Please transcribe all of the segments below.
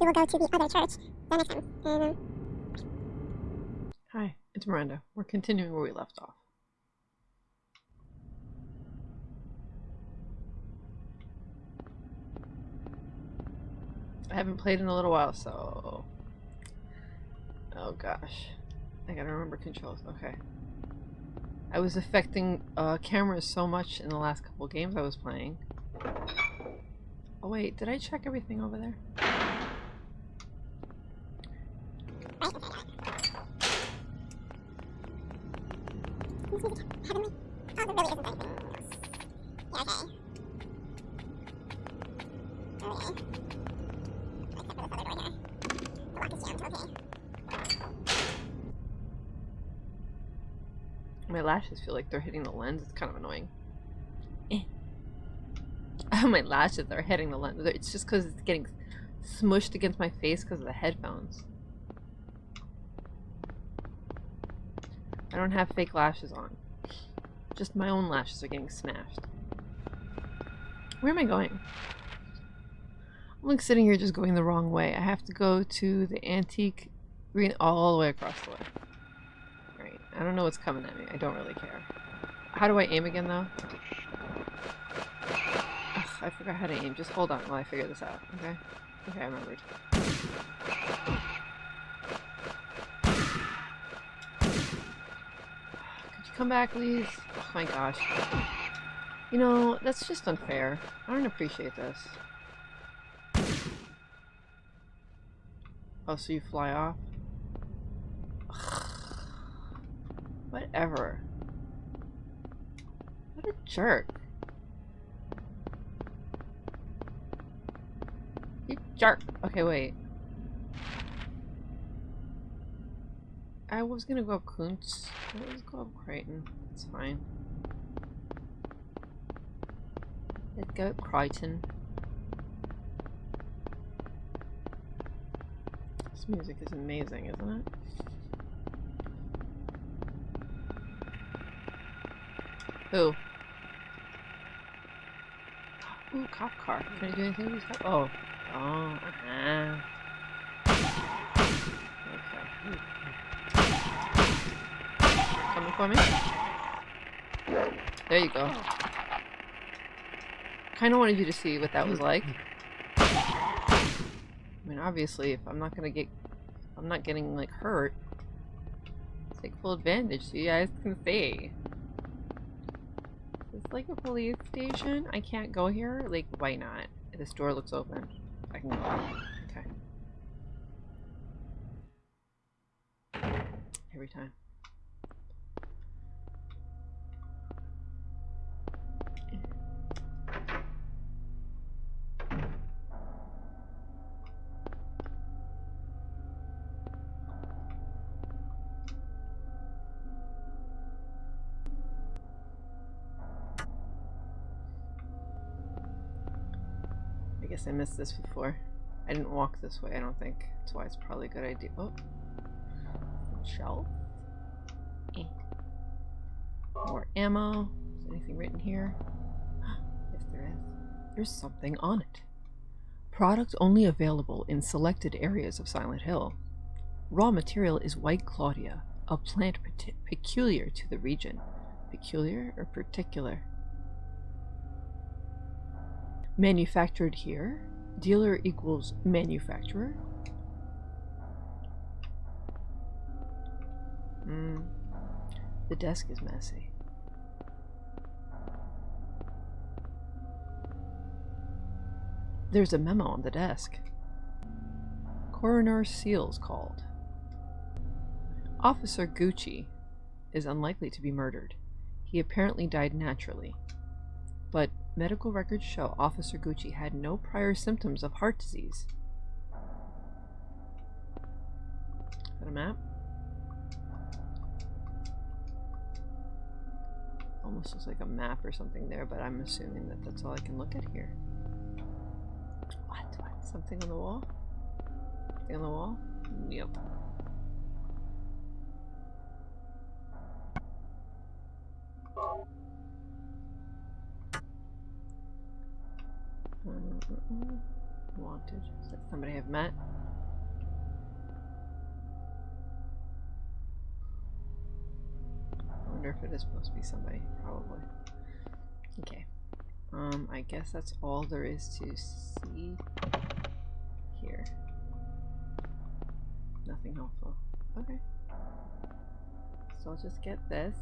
we will go to the other church the next time. And um, Hi, it's Miranda. We're continuing where we left off. I haven't played in a little while, so... Oh gosh. I gotta remember controls. Okay. I was affecting uh, cameras so much in the last couple games I was playing. Oh wait, did I check everything over there? Feel like they're hitting the lens. It's kind of annoying. Eh. my lashes are hitting the lens. It's just because it's getting smushed against my face because of the headphones. I don't have fake lashes on. Just my own lashes are getting smashed. Where am I going? I'm like sitting here just going the wrong way. I have to go to the antique green all the way across the way. I don't know what's coming at me. I don't really care. How do I aim again though? Ugh, I forgot how to aim. Just hold on while I figure this out, okay? Okay, I remembered. Could you come back, please? Oh my gosh. You know, that's just unfair. I don't appreciate this. Oh, so you fly off? Whatever. What a jerk. You jerk. Okay, wait. I was gonna go up Koontz. Let's go up Crichton. It's fine. Let's go up Crichton. This music is amazing, isn't it? Who? Ooh, cop car. Can I do anything with cop? Oh. Oh, uh-huh. Okay. Coming for me? There you go. Kinda wanted you to see what that was like. I mean, obviously, if I'm not gonna get... I'm not getting, like, hurt, take full advantage so you guys can see. Like a police station? I can't go here? Like, why not? This door looks open. I can go. Okay. Every time. Guess I missed this before. I didn't walk this way, I don't think. That's why it's probably a good idea. Oh. Shelf. Eh. More ammo. Is anything written here? yes, there is. There's something on it. Product only available in selected areas of Silent Hill. Raw material is White Claudia, a plant peculiar to the region. Peculiar or particular? Manufactured here. Dealer equals manufacturer. Hmm. The desk is messy. There's a memo on the desk. Coroner Seals called. Officer Gucci is unlikely to be murdered. He apparently died naturally. But medical records show Officer Gucci had no prior symptoms of heart disease. Is that a map? Almost looks like a map or something there, but I'm assuming that that's all I can look at here. What? What? Something on the wall? Something on the wall? Yep. Wanted. Is that somebody I've met? I wonder if it is supposed to be somebody. Probably. Okay. Um, I guess that's all there is to see here. Nothing helpful. Okay. So I'll just get this,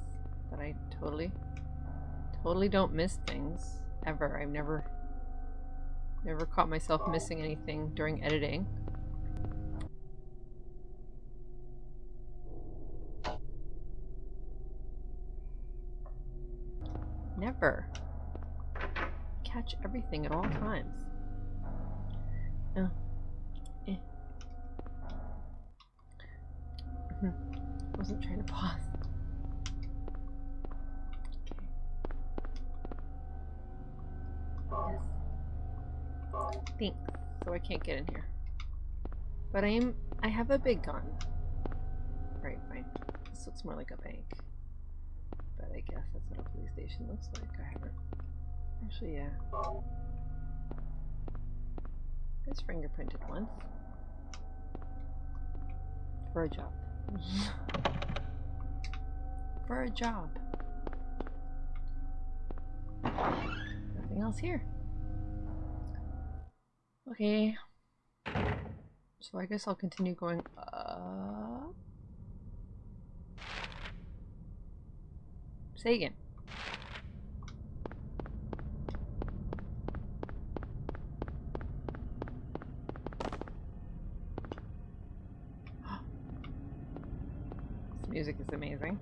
that I totally, totally don't miss things, ever. I've never, never caught myself missing anything during editing. Never. Catch everything at all times. Oh. Eh. Mhm. Wasn't trying to pause. Thanks. So I can't get in here. But I am I have a big gun. Right, fine. This looks more like a bank. But I guess that's what a police station looks like. I haven't actually yeah. It's fingerprinted once. For a job. For a job. Nothing else here. Okay. So I guess I'll continue going up. Say again. This music is amazing.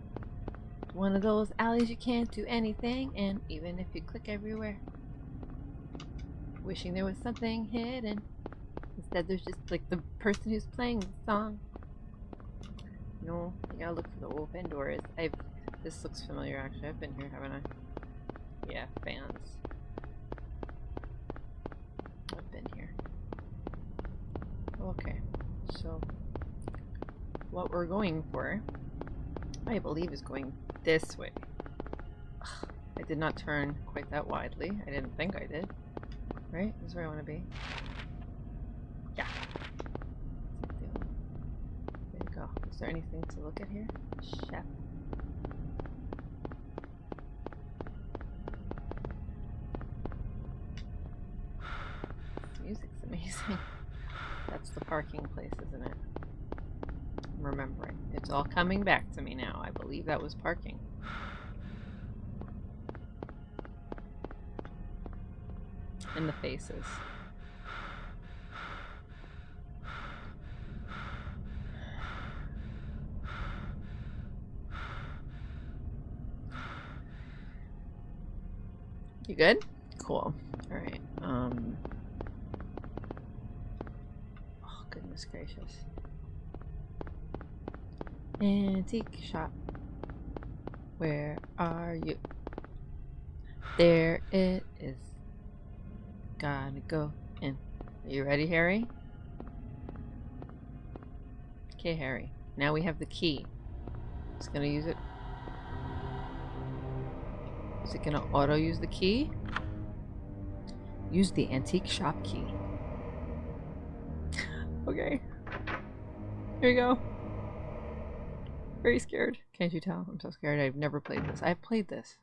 One of those alleys you can't do anything, and even if you click everywhere. Wishing there was something hidden. Instead, there's just like the person who's playing the song. No, you gotta look for the open doors. I've. This looks familiar actually. I've been here, haven't I? Yeah, fans. I've been here. Okay, so what we're going for, I believe, is going this way. Ugh, I did not turn quite that widely. I didn't think I did. Right? This is where I want to be. Yeah. There you go. Is there anything to look at here? Chef. Music's amazing. That's the parking place, isn't it? I'm remembering. It's all coming back to me now. I believe that was parking. And the faces. You good? Cool. Alright. Um. Oh, goodness gracious. Antique shop. Where are you? There it is. Gotta go in. Are you ready, Harry? Okay, Harry. Now we have the key. Just gonna use it. Is it gonna auto use the key? Use the antique shop key. okay. Here you go. Very scared. Can't you tell? I'm so scared. I've never played this. I've played this.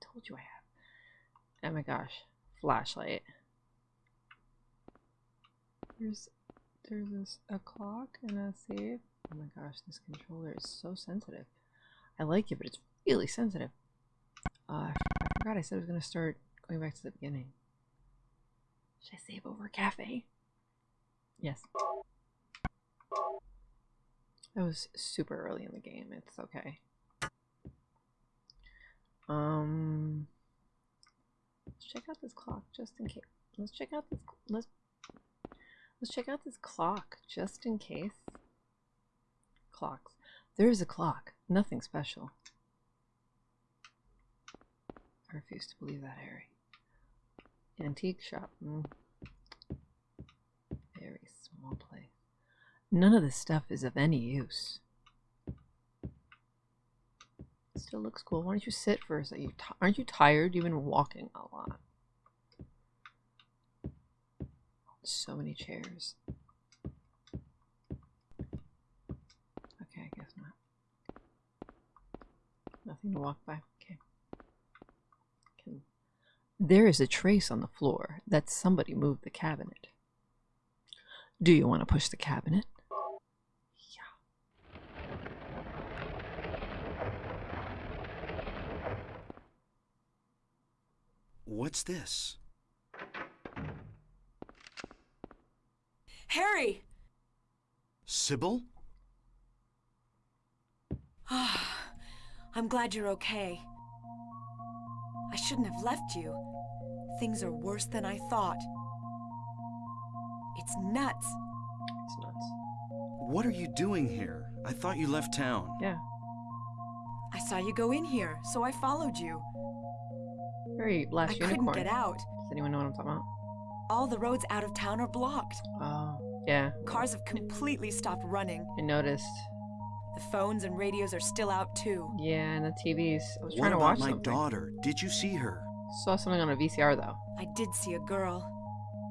I told you I have. Oh my gosh. Flashlight. There's there's this, a clock and a save. Oh my gosh, this controller is so sensitive. I like it, but it's really sensitive. Uh, I forgot I said I was going to start going back to the beginning. Should I save over cafe? Yes. That was super early in the game. It's okay. Um, let's check out this clock just in case. Let's check out this. Let's let's check out this clock just in case. Clocks. There is a clock. Nothing special. I refuse to believe that, Harry. Antique shop. Mm. Very small place. None of this stuff is of any use. Still looks cool. Why don't you sit for a second? Aren't you tired? You've been walking a lot. So many chairs. Okay, I guess not. Nothing to walk by. Okay. Can... There is a trace on the floor that somebody moved the cabinet. Do you want to push the cabinet? Yeah. What's this? Harry! Cybil? Ah, I'm glad you're okay. I shouldn't have left you. Things are worse than I thought. It's nuts. It's nuts. What are you doing here? I thought you left town. Yeah. I saw you go in here, so I followed you. Very last I unicorn. couldn't get out. Does anyone know what I'm talking about? All the roads out of town are blocked. Oh, yeah. Cars have completely stopped running. I noticed. The phones and radios are still out too. Yeah, and the TVs. I was What trying to about watch my something. daughter? Did you see her? Saw something on a VCR though. I did see a girl.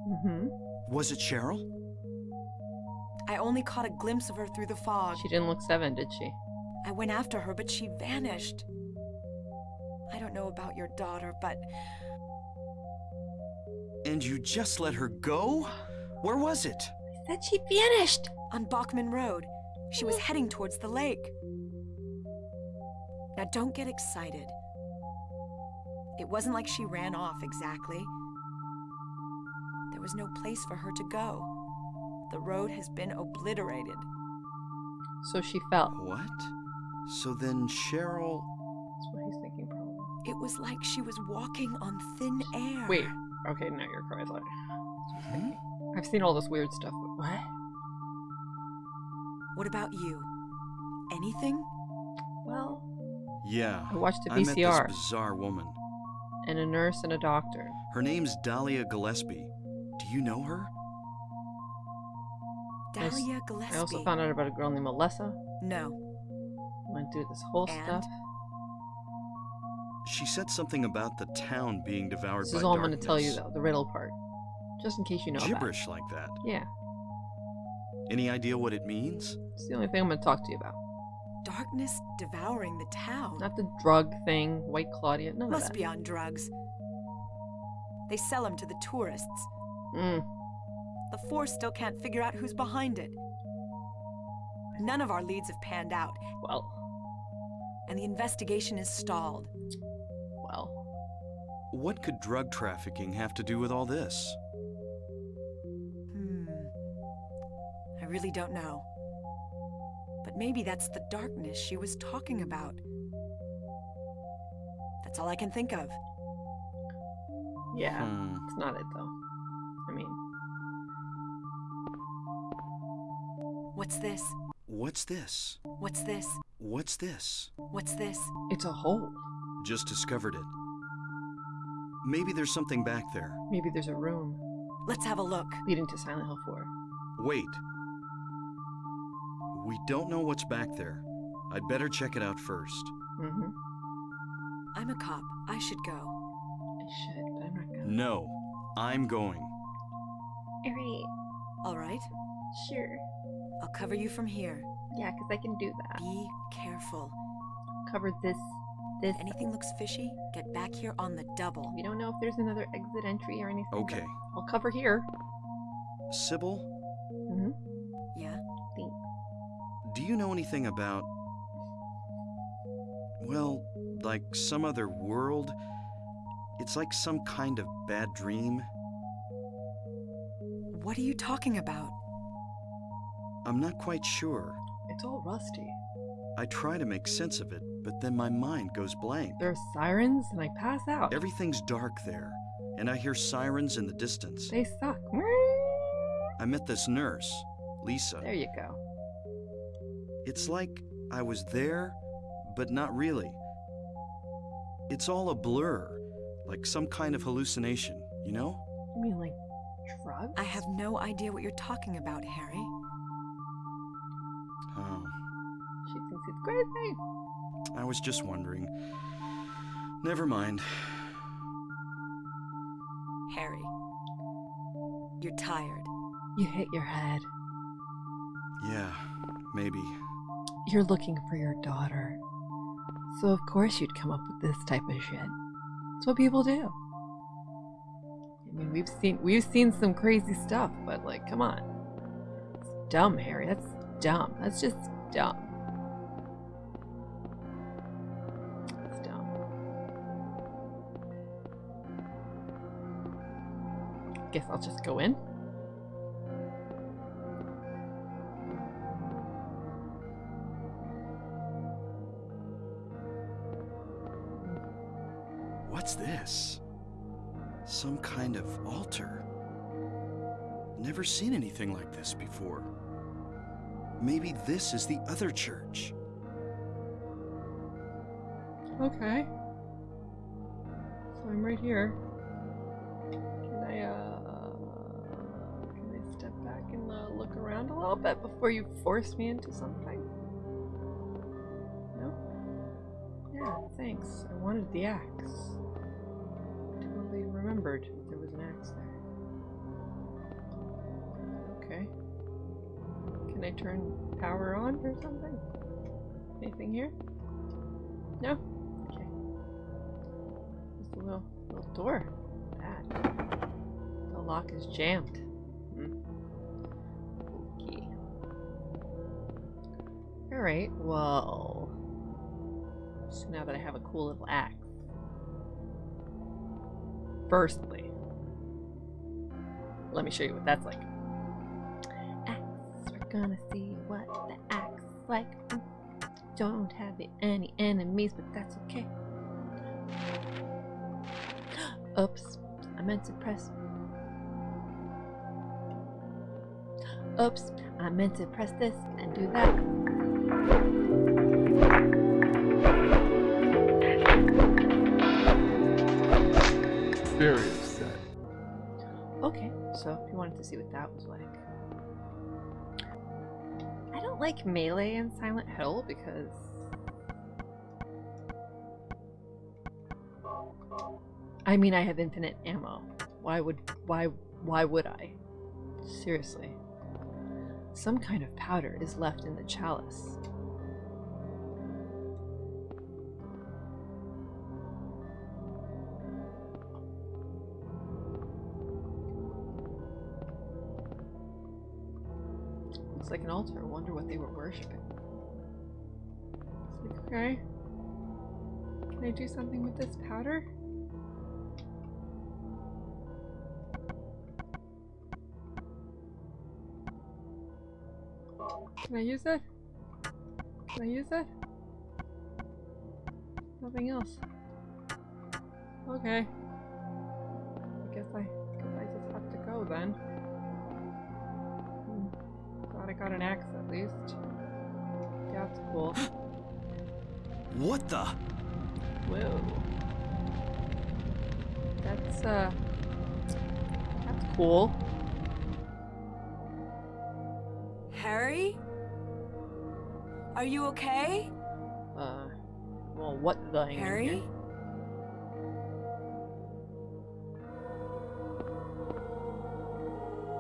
Mm-hmm. Was it Cheryl? I only caught a glimpse of her through the fog. She didn't look seven, did she? I went after her, but she vanished. I don't know about your daughter, but And you just let her go? Where was it? Said she vanished. on Bachman Road, she was heading towards the lake. Now, don't get excited. It wasn't like she ran off exactly. There was no place for her to go. The road has been obliterated. So she fell. What? So then Cheryl. That's what he's thinking, probably. It was like she was walking on thin air. Wait. Okay, now you're correct. Hmm? I've seen all this weird stuff, but what? What about you? Anything? Well, Yeah. I watched a I met VCR this bizarre woman. and a nurse and a doctor. Her name's Dahlia Gillespie. Do you know her? I s- Dahlia Gillespie. I also found out about a girl named Melissa. No. Went through this whole And? stuff. She said something about the town being devoured This by is all I'm going to tell you, though, the riddle part. Just in case you know about. Gibberish like that. Yeah, Any idea what it means? it's the only thing I'm going to talk to you about. Darkness devouring the town. Not the drug thing, White Claudia, none of Must that. be on drugs. They sell them to the tourists. Mm, The force still can't figure out who's behind it. None of our leads have panned out, well, and the investigation is stalled. well. What could drug trafficking have to do with all this? Really don't know. But maybe that's the darkness she was talking about. That's all I can think of. Yeah, Hmm. it's not it, though. I mean, What's this? What's this? What's this? What's this? What's this? it's a hole. Just discovered it. Maybe there's something back there. Maybe there's a room Let's have a look. leading to Silent Hill 4. Wait. We don't know what's back there. I'd better check it out first. Mm-hmm. I'm a cop. I should go. I should, but I'm not gonna. No, I'm going. Alright, All right? sure. I'll cover you from here. Yeah, because I can do that. Be careful. Cover this, this. If anything looks fishy, get back here on the double. We don't know if there's another exit entry or anything. Okay. I'll cover here. Cybil, Mm-hmm. Yeah? Thanks. do you know anything about. Well, like some other world? It's like some kind of bad dream. What are you talking about? I'm not quite sure. It's all rusty. I try to make sense of it, but then my mind goes blank. There are sirens, and I pass out. Everything's dark there, and I hear sirens in the distance. They suck. I met this nurse, Lisa. There you go. It's like I was there, but not really. It's all a blur, like some kind of hallucination, you know? You mean like drugs? I have no idea what you're talking about, Harry. Oh, She thinks it's crazy. I was just wondering. Never mind. Harry. You're tired. You hit your head. Yeah, maybe. You're looking for your daughter. So of course you'd come up with this type of shit. That's what people do. I mean, we've seen we've seen some crazy stuff, but like, come on. It's dumb, Harry. That's dumb. That's just dumb. It's dumb. Guess I'll just go in. Never seen anything like this before. Maybe this is the other church. Okay. So I'm right here. Can I, uh, can I step back and uh, look around a little bit before you force me into something? No? Yeah, thanks. I wanted the axe. I Totally remembered there was an axe there. Turn power on or something? Anything here? No? Okay. Just a little, little door. Bad. The lock is jammed. Hmm. Okay. Alright, well. So now that I have a cool little axe. Firstly, let me show you what that's like. Gonna see what the axe like. Don't have any enemies, but that's okay. Oops, I meant to press. Oops, I meant to press this and do that. Very upset. Okay, so if you wanted to see what that was like. Like melee in Silent Hill because I mean I have infinite ammo. Why would why why would I? Seriously. Some kind of powder is left in the chalice. Like an altar. I wonder what they were worshipping. It's like, okay. Can I do something with this powder? Can I use it? Can I use it? Nothing else. Okay. I guess I guess I just have to go then. Glad I got an axe at least. That's cool. What the? Whoa. That's uh that's cool. Harry? Are you okay? Uh well what the hang Harry? here?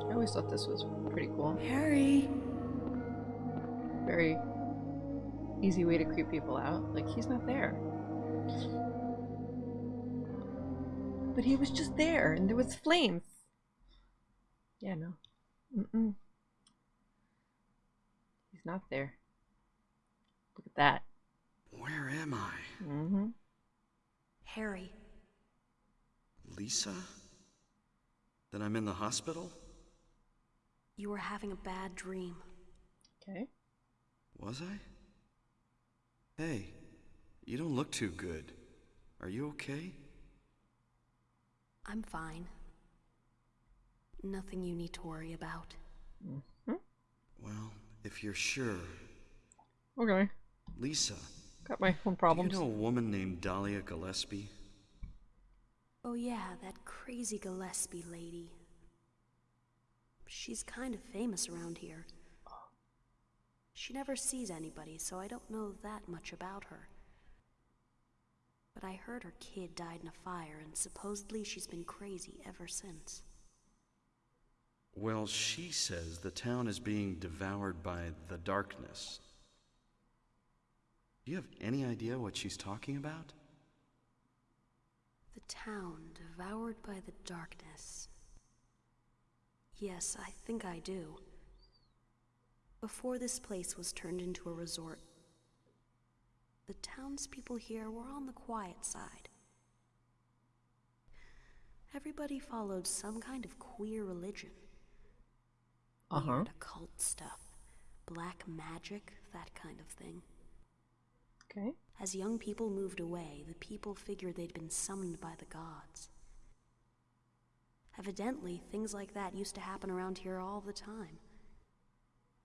I always thought this was pretty cool. Harry? Very easy way to creep people out. Like he's not there. But he was just there and there was flames. Yeah, no. Mm-mm. He's not there. Look at that. Where am I? Mm-hmm. Harry. Lisa? Then I'm in the hospital? You were having a bad dream. Okay. Was I? Hey, you don't look too good. Are you okay? I'm fine. Nothing you need to worry about. Mm-hmm. Well, if you're sure. Okay. Lisa, Got my own problems. do you know a woman named Dahlia Gillespie? Oh, yeah, that crazy Gillespie lady. She's kind of famous around here. She never sees anybody, so I don't know that much about her. But I heard her kid died in a fire, and supposedly she's been crazy ever since. Well, she says the town is being devoured by the darkness. Do you have any idea what she's talking about? The town devoured by the darkness. Yes, I think I do. Before this place was turned into a resort, the townspeople here were on the quiet side. Everybody followed some kind of queer religion. Uh huh. Occult stuff. Black magic, that kind of thing. Okay. As young people moved away, the people figured they'd been summoned by the gods. Evidently, things like that used to happen around here all the time.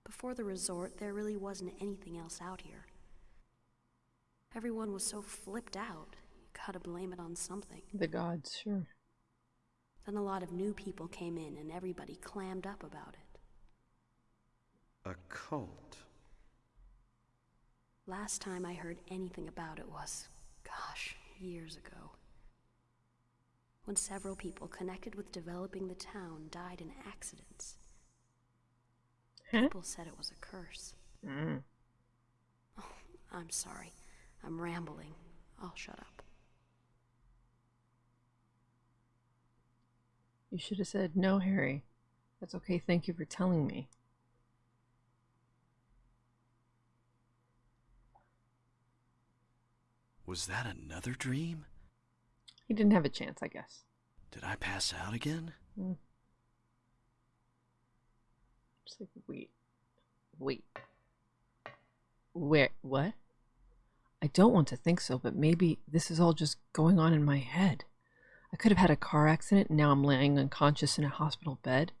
Before the resort, there really wasn't anything else out here. Everyone was so flipped out, you gotta blame it on something. The gods, sure. Then a lot of new people came in and everybody clammed up about it. A cult. Last time I heard anything about it was, gosh, years ago. When several people connected with developing the town died in accidents. Huh? People said it was a curse. Mm. I'm sorry. I'm rambling. I'll shut up. You should have said, no, Harry. That's okay. Thank you for telling me. Was that another dream? He didn't have a chance, I guess. Did I pass out again? Just like, wait. Wait. Where? What? I don't want to think so, but maybe this is all just going on in my head. I could have had a car accident and now I'm laying unconscious in a hospital bed.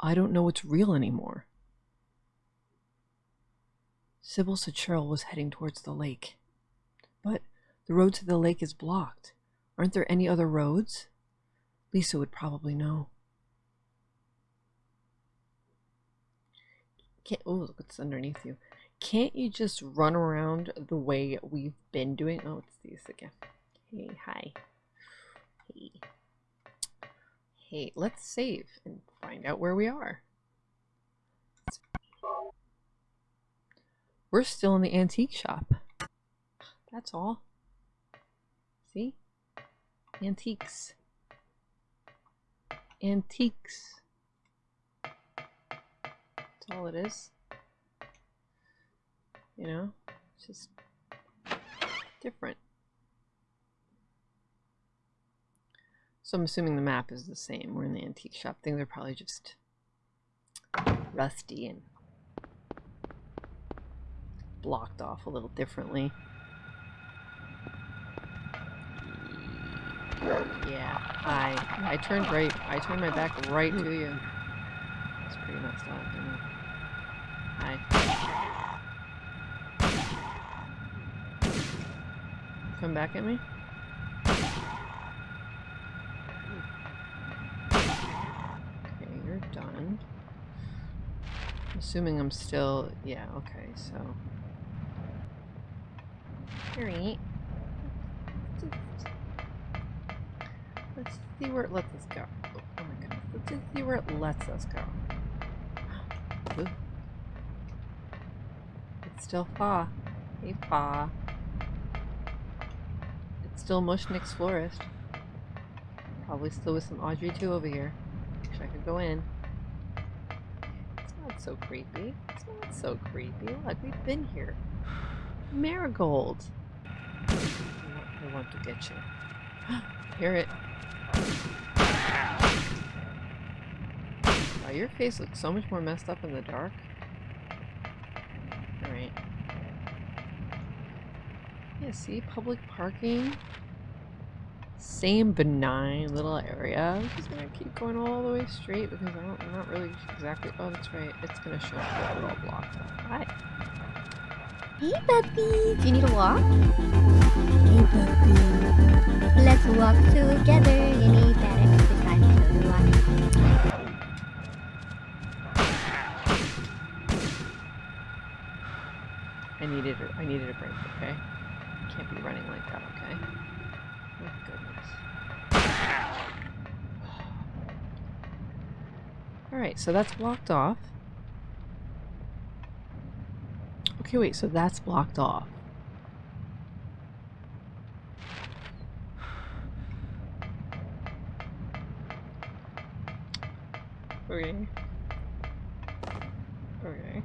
I don't know what's real anymore. Cybil said Cheryl was heading towards the lake. But the road to the lake is blocked. Aren't there any other roads? Lisa would probably know. Can't, oh, look what's underneath you. Can't you just run around the way we've been doing? Oh, it's these again. Hey, hi. Hey. Hey, let's save and find out where we are. We're still in the antique shop. That's all. See? Antiques. Antiques. That's all it is. You know? It's just different. So I'm assuming the map is the same. We're in the antique shop. Things they're probably just rusty and blocked off a little differently. Yeah, I I turned right. I turned my back right to you. It's pretty messed up. Hi. Come back at me. Okay, you're done. Assuming I'm still. Yeah. Okay. So. Harry. Let's see where it lets us go. Oh, my goodness. Let's see where it lets us go. Ooh. Still Fa. Hey, Fa. It's still Mushnik's Florist. Probably still with some Audrey too over here. Wish I could go in. It's not so creepy. It's not so creepy. Look, we've been here. Marigold. I want to get you. Hear it. Wow, your face looks so much more messed up in the dark. Alright. Yeah, see? Public parking. Same benign little area. I'm just gonna keep going all the way straight because I don't, I'm not really exactly. Oh, that's right. It's gonna show all blocked off. Hi. Hey, puppy. Do you need a walk? Hey, puppy. Let's walk together. You need that exercise to walk. I needed I needed a break, okay? Can't be running like that, okay? Oh goodness. Alright, so that's blocked off. Okay, wait, so that's blocked off. Okay. Okay.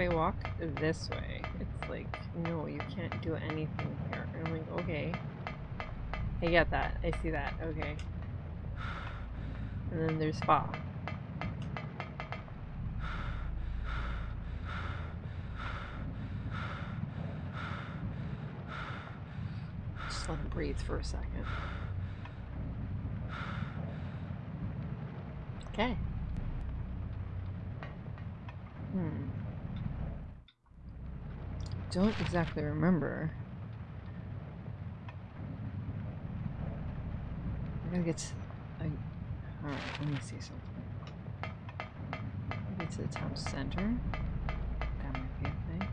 I walk this way, it's like, no, you can't do anything here. And I'm like, okay. I get that. I see that. Okay. And then there's spa. Just let him breathe for a second. Okay. Hmm. Don't exactly remember. I gotta get to, I, alright, let me see something. Get to the town center. That might be a thing.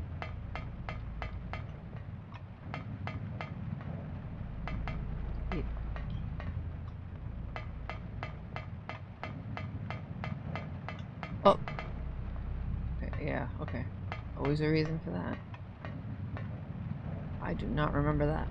Oh. Yeah, okay. Always a reason for that. I do not remember that.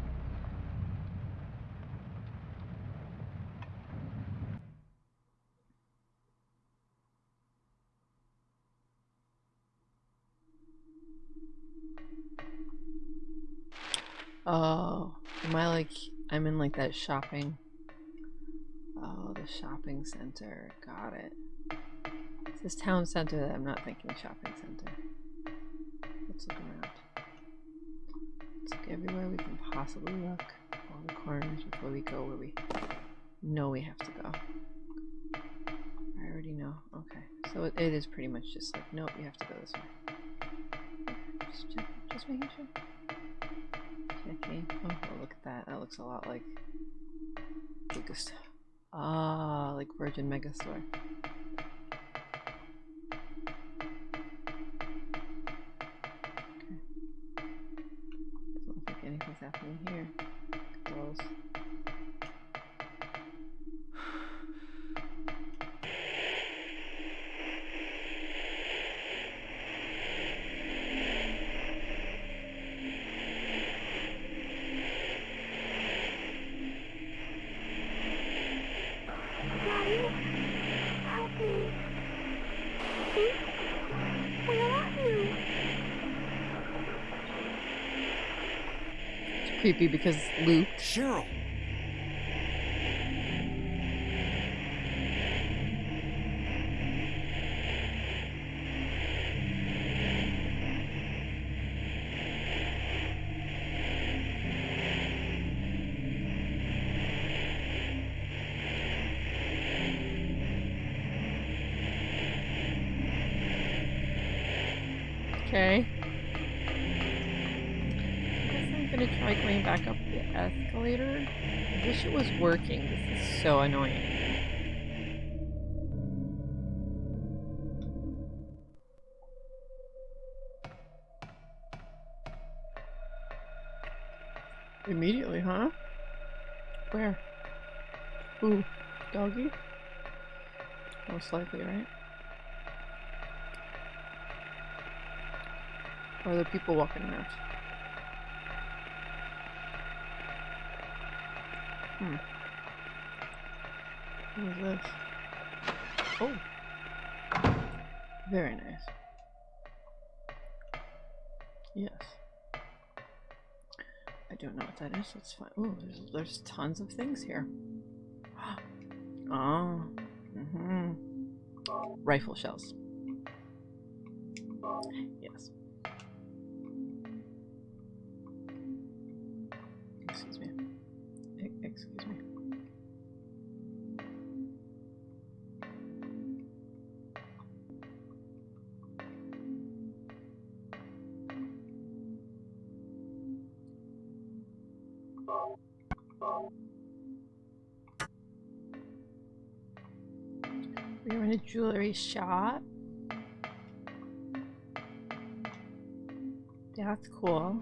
Oh, am I like, I'm in like that shopping. Oh, the shopping center. Got it. It says town center that I'm not thinking shopping center. Let's look around. Everywhere we can possibly look. All the corners before we go where we know we have to go. I already know. Okay. So it, it is pretty much just like, nope, you have to go this way. Just, check, just making sure. Checking. Oh, oh, look at that. That looks a lot like biggest. Ah, like Virgin Megastore. Creepy because Luke. Cheryl! Okay. I guess I'm gonna try going back up the escalator. I wish it was working. This is so annoying. Immediately, huh? Where? Ooh, doggy? Most likely, right? Or are there people walking around? Hmm. What is this? Oh. Very nice. Yes. I don't know what that is. That's fine. Oh, there's, there's tons of things here. Oh. Mm-hmm. Rifle shells. Yes. a jewelry shop. That's cool.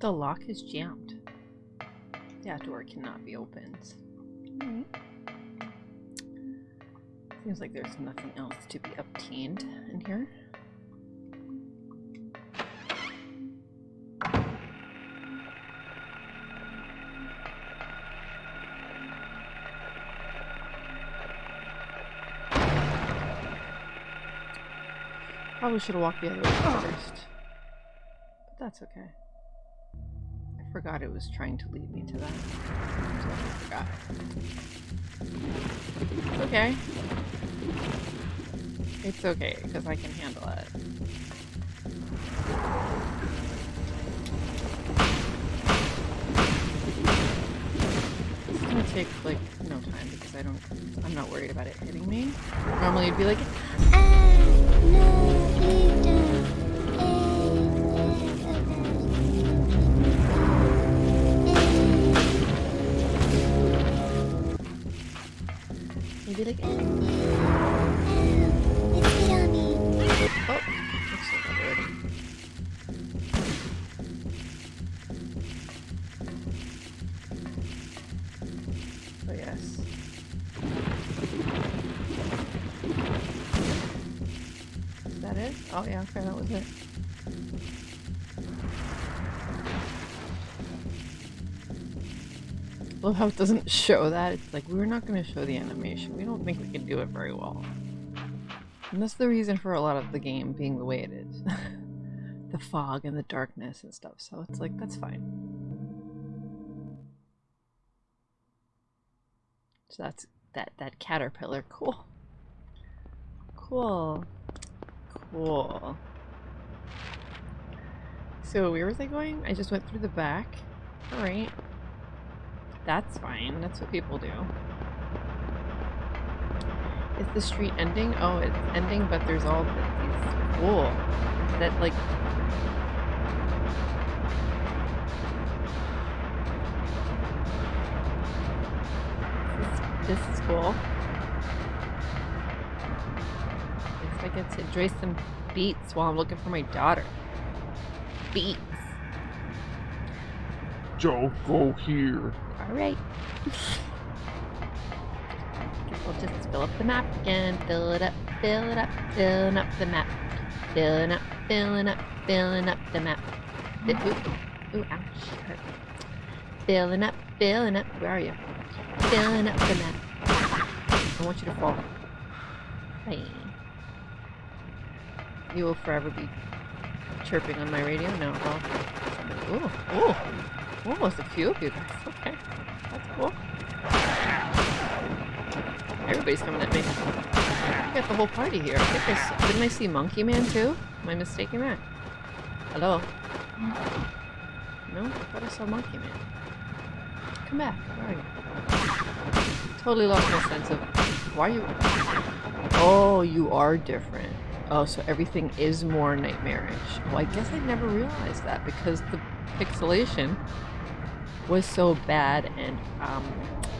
The lock is jammed. That door cannot be opened. Seems like there's nothing else to be obtained in here. Probably should have walked the other way first. But that's okay. Forgot it was trying to lead me to that. Okay. It's okay, because I can handle it. It's gonna take like no time because I don't I'm not worried about it hitting me. Normally it'd be like Ah, no, Oh yeah, okay, that was it. Love how it doesn't show that. It's like we're not going to show the animation. We don't think we can do it very well. And that's the reason for a lot of the game being the way it is. the fog and the darkness and stuff. So it's like, that's fine. So that's that that caterpillar. Cool. Cool. Cool. So where was I going? I just went through the back. Alright. That's fine. That's what people do. Is the street ending? Oh, it's ending, but there's all th- these cool that like. This, this is cool. Get to enjoy some beats while I'm looking for my daughter. Beats. Don't go here. All right. Guess we'll just fill up the map again. Fill it up, fill it up, filling up the map. Filling up, filling up, filling up the map. Fi- Ooh, ooh, ouch. Hurt. Filling up, filling up. Where are you? Filling up the map. I want you to fall. Bye. You will forever be chirping on my radio? No. Well, somebody. Ooh, ooh. Oh, there's a few of you guys. Okay. That's cool. Everybody's coming at me. I got the whole party here. I think I didn't I see Monkey Man too? Am I mistaken that? Hello? No? I thought I saw Monkey Man. Come back. Where are you? Totally lost my sense of... Why are you... Oh, you are different. Oh, so everything is more nightmarish. Well, I guess I never realized that because the pixelation was so bad and um,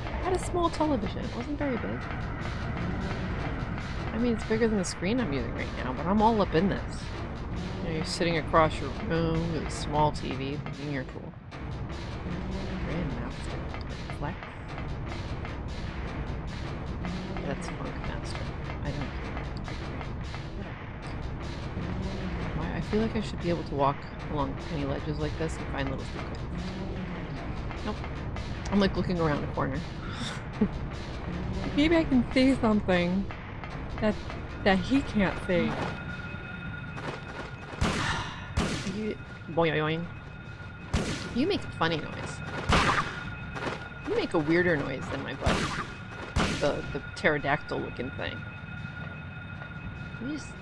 I had a small television. It wasn't very big. I mean, it's bigger than the screen I'm using right now, but I'm all up in this. You know, you're sitting across your room with a small TV, thinking you're cool. Grandmaster. Flex. That's Funkmaster. Feel like I should be able to walk along tiny ledges like this and find little secrets. Nope. I'm like looking around a corner. Maybe I can see something that that he can't see. You boing boing. You make a funny noise. You make a weirder noise than my buddy. The the pterodactyl looking thing. You just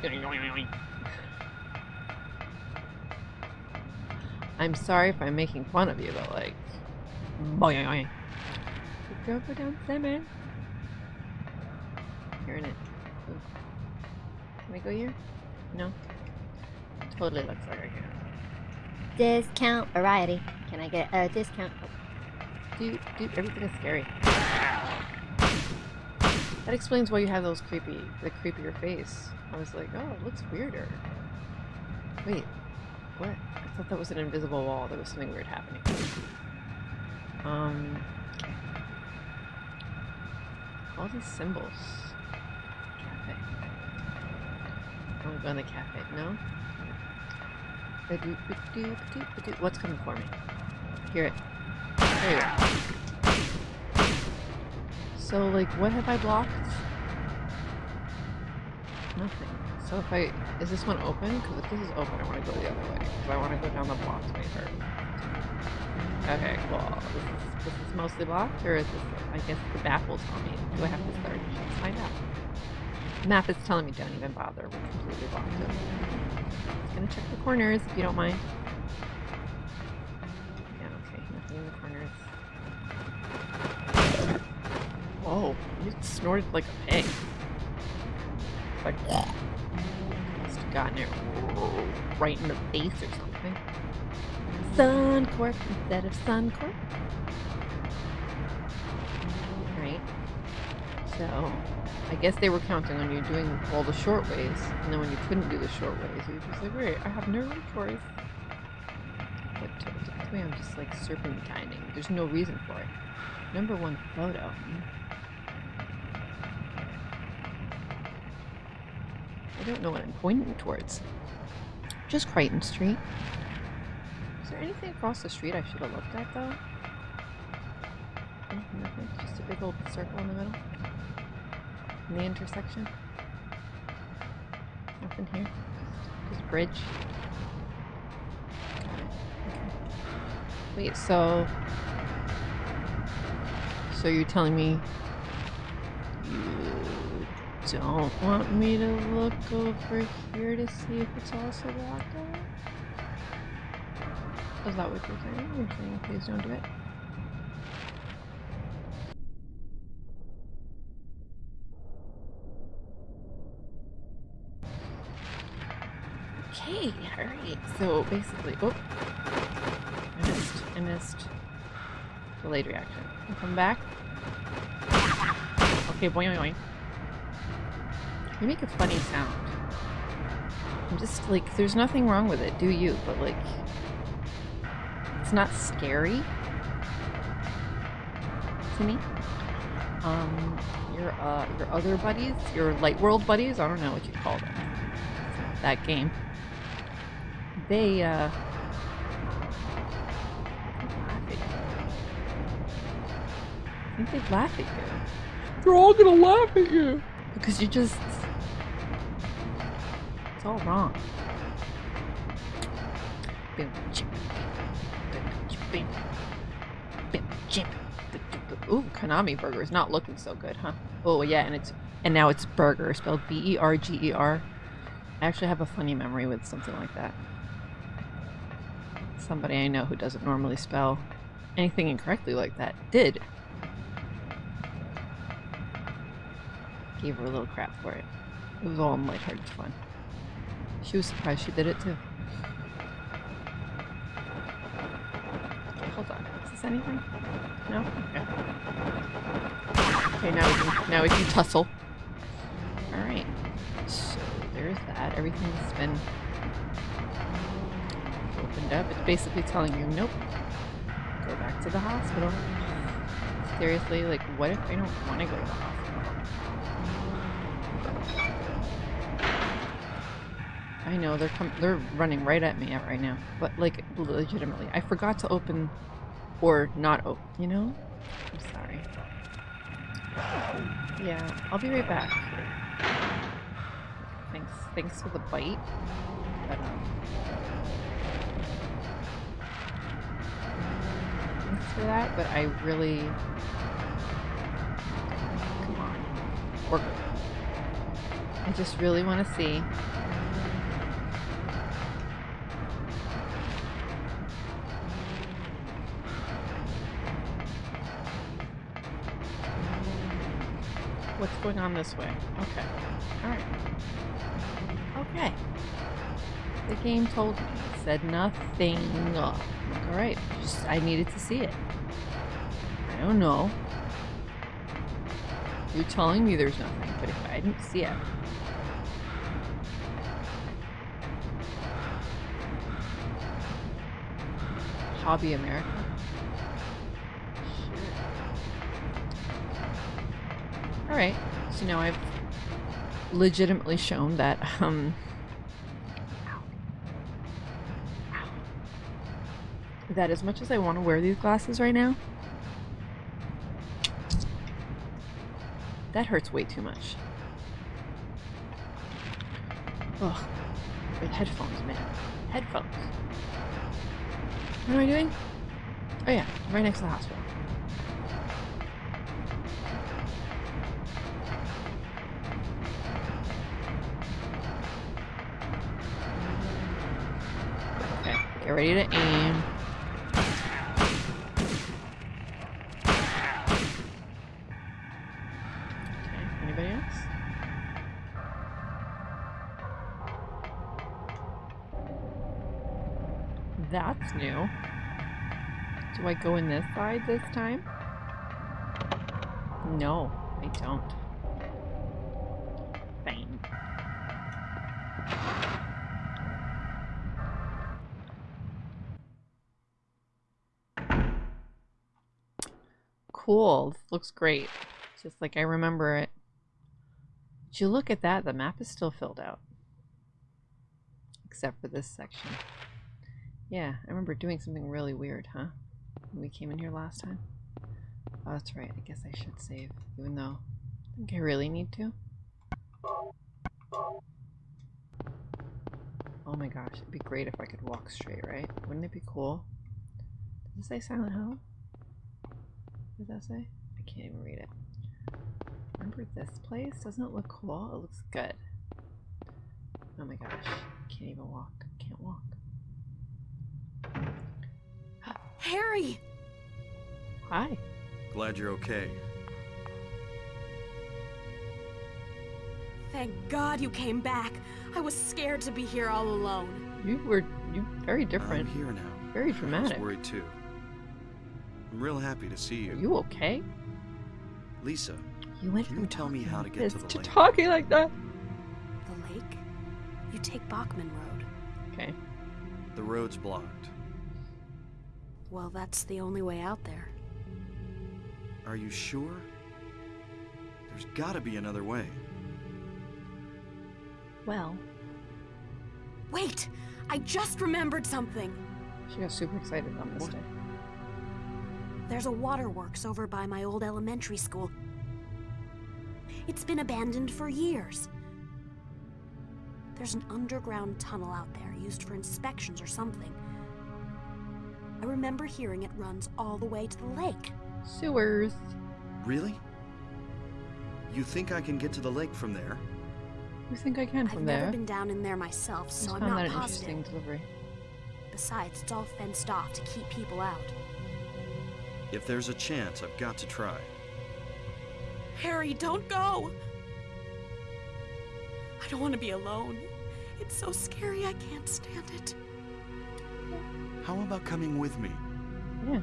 I'm sorry if I'm making fun of you, but like boing boing. Go go down Simon. You're in it. Ooh. Can we go here? No? Totally looks like I can. Discount variety. Can I get a discount? Dude, dude, everything is scary. That explains why you have those creepy, the creepier face. I was like, oh, it looks weirder. Wait, what? I thought that was an invisible wall. There was something weird happening. Um, all these symbols. Cafe. I want to go in the cafe. No. What's coming for me? Hear it. There you go. So, like, what have I blocked? Nothing. So if I... Is this one open? Because if this is open, I want to go the other way. Because I want to go down the blocks way first. Okay, cool. This is, this is mostly blocked? Or is this... I guess the map will tell me. Do I have to start? Let's find out. The map is telling me don't even bother. We're completely blocked it. Just gonna check the corners, if you don't mind. Yeah, okay. Nothing in the corners. Whoa, you snorted like a pig. It's like, gotten it right in the face or something. Suncorp instead of Suncorp. Right. So, I guess they were counting on you doing all the short ways, and then when you couldn't do the short ways, you were just like, wait, I have no choice. But technically, I'm just like serpentining. There's no reason for it. Number one photo. I don't know what I'm pointing towards. Just Crichton Street. Is there anything across the street I should have looked at though? Mm-hmm, Nothing. Just a big old circle in the middle. In the intersection. Nothing here. Just bridge. Wait, so so you're telling me you don't want me to look over here to see if it's also locked out? Is that what you're saying? You're saying please don't do it? Okay, alright. So basically, oh, I missed. I missed. Delayed reaction. I'll come back. Okay, boing boing. You make a funny sound. I'm just like, there's nothing wrong with it, do you? But like, it's not scary to me. Um, your uh, your other buddies, your light world buddies, I don't know what you call them. That game. They uh, I think they'd laugh at you. They're all gonna laugh at you. Because you just. It's all wrong. Ooh, Konami Burger is not looking so good, huh? Oh yeah, and it's and now it's burger spelled B E R G E R. I actually have a funny memory with something like that. Somebody I know who doesn't normally spell anything incorrectly like that did. Gave her a little crap for it. It was all in lighthearted fun. She was surprised she did it too. Hold on. Is this anything? No? Okay. Okay, now we can now we can tussle. Alright. So there's that. Everything's been opened up. It's basically telling you, nope. Go back to the hospital. Seriously, like what if I don't want to go to the hospital? I know they're they're running right at me right now, but like legitimately, I forgot to open or not open. You know, I'm sorry. Yeah, I'll be right back. Thanks, thanks for the bite. But um, thanks for that. But I really, come on, work. I just really want to see going on this way. Okay. Alright. Okay. The game told me. Said nothing. Alright. I needed to see it. I don't know. You're telling me there's nothing, but if I didn't see it. Hobby America? Alright, so know, I've legitimately shown that, um, that as much as I want to wear these glasses right now, that hurts way too much. Ugh. With headphones, man. Headphones. What am I doing? Oh yeah, right next to the hospital. That's new. Do I go in this side this time? No, I don't. Fine. Cool. This looks great. Just like I remember it. Did you look at that? The map is still filled out. Except for this section. Yeah, I remember doing something really weird, huh? When we came in here last time. Oh, that's right. I guess I should save, even though I think I really need to. Oh my gosh, it'd be great if I could walk straight, right? Wouldn't it be cool? Does it say Silent Hill? What does that say? I can't even read it. Remember this place? Doesn't it look cool? It looks good. Oh my gosh. Can't even walk. Can't walk. Harry! Hi. Glad you're okay. Thank God you came back. I was scared to be here all alone. You were you very different. I'm here now. Very dramatic. I dramatic. was worried too. I'm real happy to see Are you. you okay? Lisa, You went Can from you tell me how to get to this the lake? talking like that. The lake? You take Bachman Road. Okay. the road's blocked. Well, that's the only way out there. Are you sure? There's gotta be another way. Well, Wait! I just remembered something! she got super excited on this What? day. There's a waterworks over by my old elementary school. It's been abandoned for years. There's an underground tunnel out there used for inspections or something. I remember hearing it runs all the way to the lake. Sewers. Really? You think I can get to the lake from there? You think I can from there? I've never been down in there myself, I so just I'm found not that an positive. interesting delivery. Besides, it's all fenced off to keep people out. If there's a chance, I've got to try. Harry, don't go! I don't want to be alone. It's so scary, I can't stand it. How about coming with me? Yeah.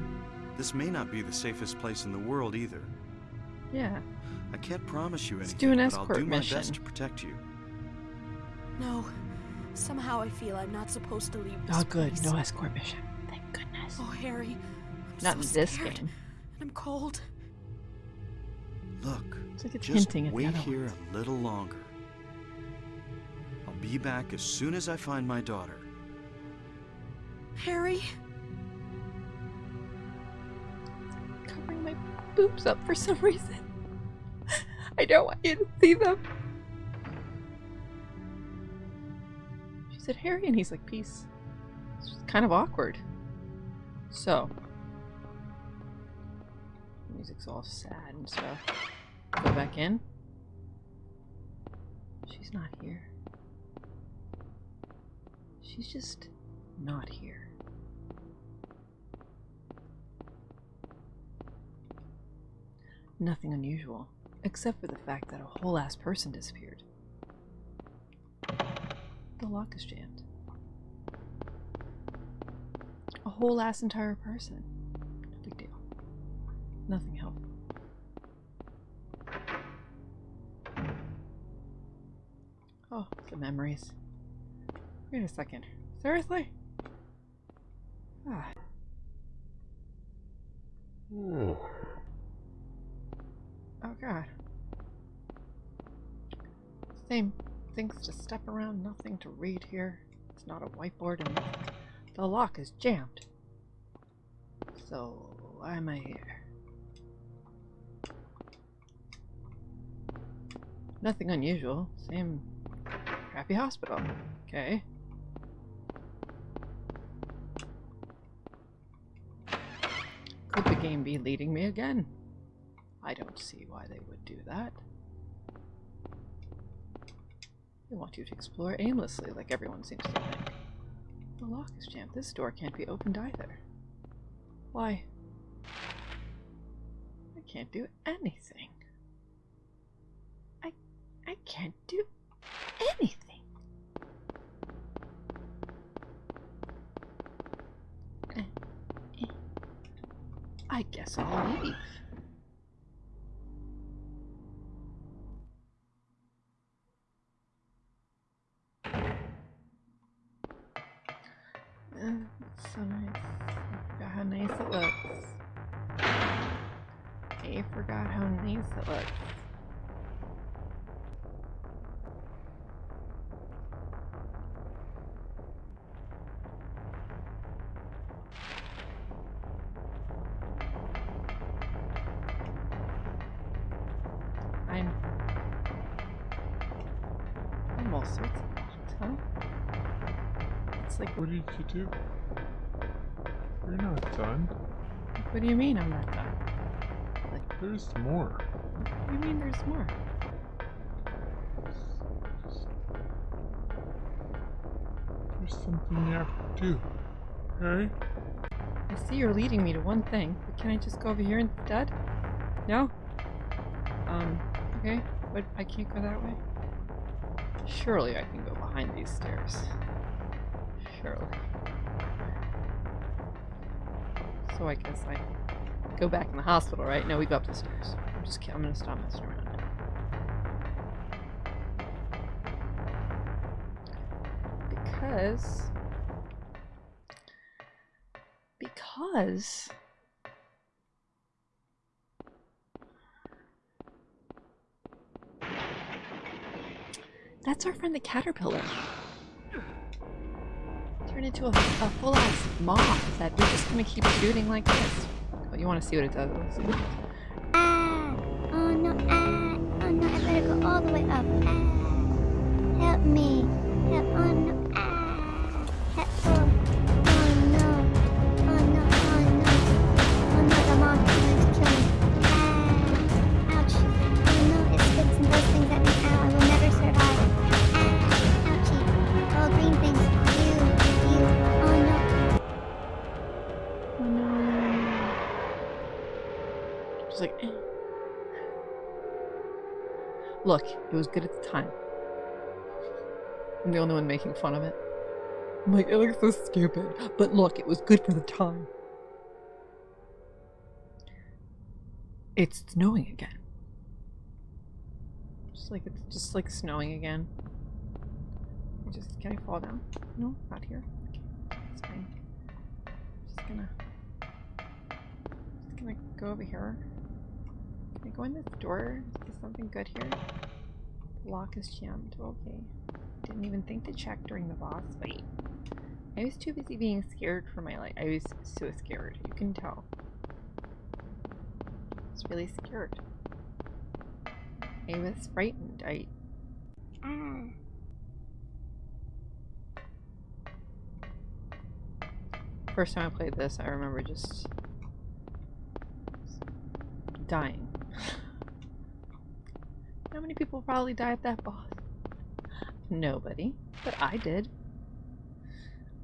This may not be the safest place in the world either. Yeah. I can't promise you Let's anything, do an escort but I'll escort do my mission. best to protect you. No. Somehow I feel I'm not supposed to leave this Oh, good. place. No escort mission. Thank goodness. Oh, Harry. I'm Not so in this scared. game. And I'm cold. Look, It's like it's just hinting at wait here ones. a little longer. I'll be back as soon as I find my daughter. Harry? Covering my boobs up for some reason. I don't want you to see them. She said, Harry, and he's like, peace. It's kind of awkward. So. Music's all sad and stuff. Go back in. She's not here. She's just not here. Nothing unusual, except for the fact that a whole ass person disappeared. The lock is jammed. A whole ass entire person. No big deal. Nothing helpful. Oh, the memories. Wait a second. Seriously? Ah. Oh god. Same things to step around, nothing to read here. It's not a whiteboard and the lock is jammed. So, why am I here? Nothing unusual. Same crappy hospital. Okay. Be leading me again? I don't see why they would do that. They want you to explore aimlessly, like everyone seems to think. The lock is jammed. This door can't be opened either. Why? I can't do anything. I I can't do What did you do? You're not done. what do you mean I'm not done? Like, There's more. What do you mean there's more? There's something you have to do. Okay? I see you're leading me to one thing, but can I just go over here instead? No? Um, okay, but I can't go that way? Surely I can go behind these stairs. Surely. So I guess I go back in the hospital, right? No, we go up the stairs. I'm just kidding. I'm gonna stop messing around. Because... Because... That's our friend the caterpillar. Turned into a, a full-ass moth that we're just gonna keep shooting like this. But you want to see what it does? Ah! Oh no, ah! Oh no, I better go all the way up. Help me! Help! Oh no, Look, it was good at the time. I'm the only one making fun of it. I'm like, it looks so stupid. But look, it was good for the time. It's snowing again. Just like it's just like snowing again. Just can I fall down? No, not here. Okay, it's fine. Just gonna just gonna go over here. Can I go in this door? Is something good here? The lock is jammed. Okay. Didn't even think to check during the boss fight. I was too busy being scared for my life. I was so scared. You can tell. I was really scared. I was frightened. I Ah! first time I played this, I remember just dying. Many people probably die at that boss? Nobody, but I did.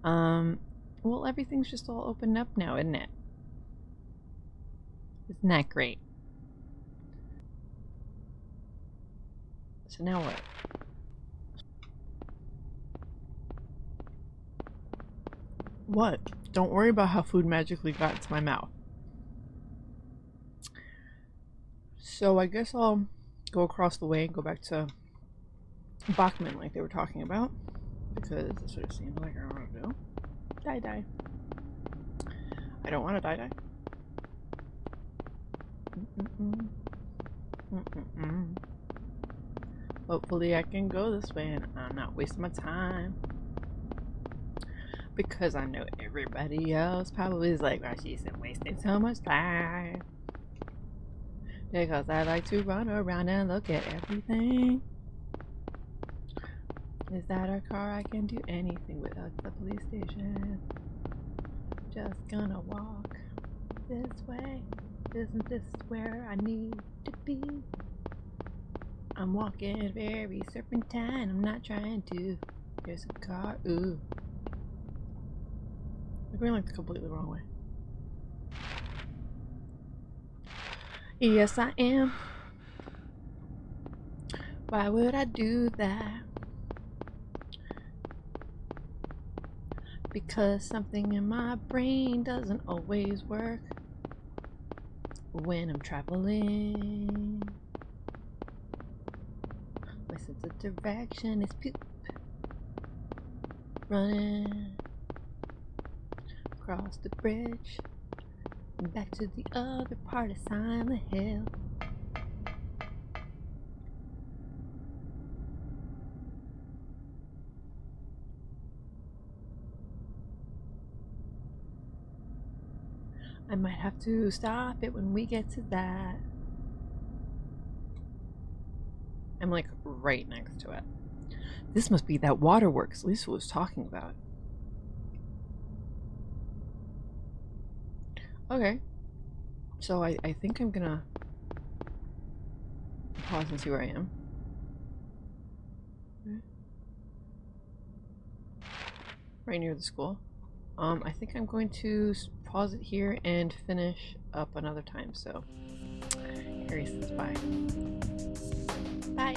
Um, well, everything's just all opened up now, isn't it? Isn't that great? So now what? What? Don't worry about how food magically got into my mouth. So I guess I'll go across the way and go back to Bachman like they were talking about. Because it sort of seemed like I want to do. Die die. I don't want to die die. Mm-mm-mm. Mm-mm-mm. Hopefully I can go this way and I'm not wasting my time. Because I know everybody else probably is like, oh, she's wasting so much time. Because I like to run around and look at everything. Is that a car? I can do anything without the police station. Just gonna walk this way. Isn't this where I need to be? I'm walking very serpentine. I'm not trying to. There's a car. Ooh. We're going like the completely wrong way. Yes, I am. Why would I do that? Because something in my brain doesn't always work when I'm traveling. My sense of direction is poop. Running across the bridge back to the other part of Silent Hill. I might have to stop it when we get to that. I'm like right next to it. This must be that waterworks Lisa was talking about. Okay. So I, I think I'm gonna pause and see where I am. Right near the school. Um, I think I'm going to pause it here and finish up another time. So, Harry says bye. Bye.